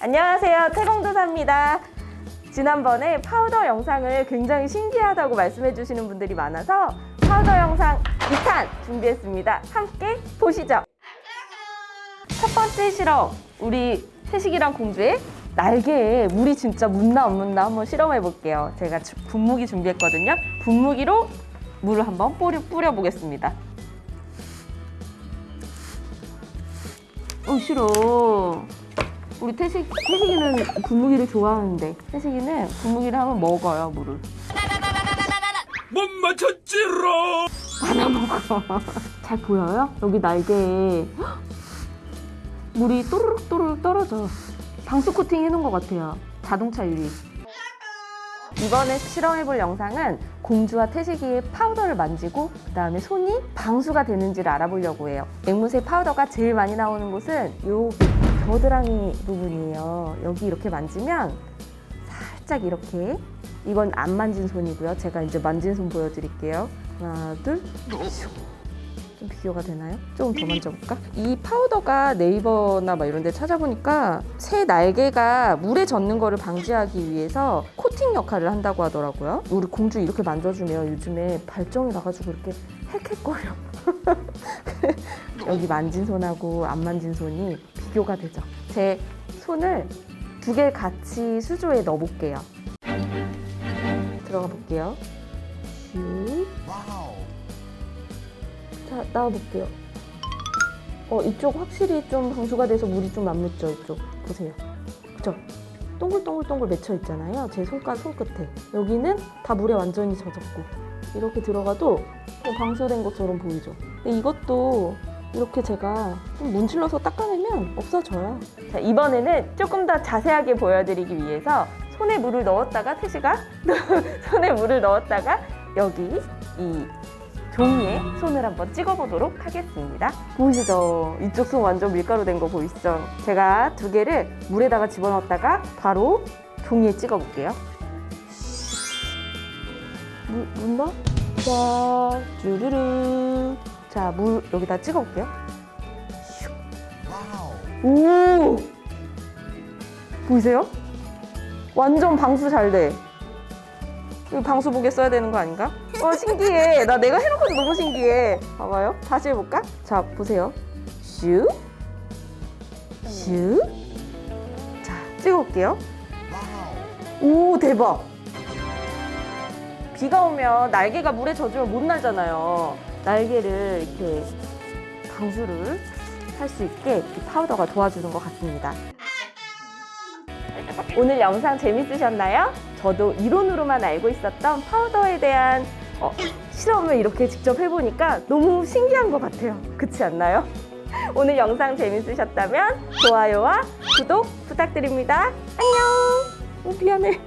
안녕하세요. 태공도사입니다. 지난번에 파우더 영상을 굉장히 신기하다고 말씀해 주시는 분들이 많아서 파우더 영상 2탄 준비했습니다. 함께 보시죠. 첫 번째 실험 우리 태식이랑 공주의 날개에 물이 진짜 묻나 안 묻나 한번 실험해 볼게요. 제가 주- 분무기 준비했거든요. 분무기로 물을 한번 뿌려, 뿌려 보겠습니다. 어 싫어 우리 태식, 태식이는 분무기를 좋아하는데 태식이는 분무기를 한번 먹어요 물을. 못 맞췄지롱. 하나 먹어. 잘 보여요? 여기 날개에. 헉! 물이 또르륵 또르륵 떨어져. 방수 코팅 해놓은 것 같아요. 자동차 유리. 이번에 실험해볼 영상은 공주와 태식이의 파우더를 만지고 그 다음에 손이 방수가 되는지를 알아보려고 해요. 앵무새 파우더가 제일 많이 나오는 곳은 요 겨드랑이 부분이에요 여기 이렇게 만지면 살짝 이렇게 이건 안 만진 손이고요 제가 이제 만진 손 보여드릴게요 하나 둘좀 비교가 되나요? 조금 더 만져볼까? 이 파우더가 네이버나 막 이런 데 찾아보니까 새 날개가 물에 젖는 거를 방지하기 위해서 코팅 역할을 한다고 하더라고요. 우리 공주 이렇게 만져주면 요즘에 발정이 나가지고 이렇게 헥헥거려. 여기 만진 손하고 안 만진 손이 비교가 되죠. 제 손을 두 개 같이 수조에 넣어 볼게요. 들어가 볼게요. 슉. 자, 나와 볼게요. 어, 이쪽 확실히 좀 방수가 돼서 물이 좀안 묻죠, 이쪽. 보세요. 그죠? 동글동글동글 맺혀 있잖아요. 제 손가 손끝에. 여기는 다 물에 완전히 젖었고. 이렇게 들어가도 좀 방수된 것처럼 보이죠? 근데 이것도 이렇게 제가 좀 문질러서 닦아내면 없어져요. 자, 이번에는 조금 더 자세하게 보여드리기 위해서 손에 물을 넣었다가 태시가 손에 물을 넣었다가 여기 이 종이에 손을 한번 찍어보도록 하겠습니다. 보이시죠? 이쪽 손 완전 밀가루 된 거 보이시죠? 제가 두 개를 물에다가 집어넣었다가 바로 종이에 찍어볼게요. 물, 묻나? 자, 쭈르르. 자, 물 여기다 찍어 볼게요. 슉. 오! 보이세요? 완전 방수 잘 돼. 이거 방수복에 써야 되는 거 아닌가? 와 신기해. 나 내가 해놓고도 너무 신기해. 봐봐요. 다시 해볼까? 자 보세요. 슈, 슈. 자 찍어볼게요. 오 대박. 비가 오면 날개가 물에 젖으면 못 날잖아요. 날개를 이렇게 방수를 할 수 있게 이 파우더가 도와주는 것 같습니다. 오늘 영상 재밌으셨나요? 저도 이론으로만 알고 있었던 파우더에 대한 어, 실험을 이렇게 직접 해보니까 너무 신기한 것 같아요. 그렇지 않나요? 오늘 영상 재밌으셨다면 좋아요와 구독 부탁드립니다. 안녕! 오, 미안해.